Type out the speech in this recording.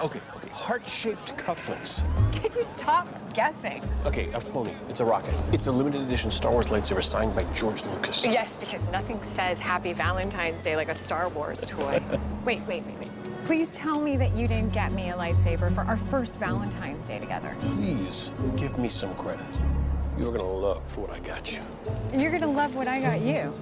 Okay, okay. Heart-shaped cufflinks. Can you stop guessing? Okay, a pony. It's a rocket. It's a limited edition Star Wars lightsaber signed by George Lucas. Yes, because nothing says Happy Valentine's Day like a Star Wars toy. wait, wait, wait, wait. Please tell me that you didn't get me a lightsaber for our first Valentine's Day together. Please give me some credit. You're gonna love what I got you. You're gonna love what I got you.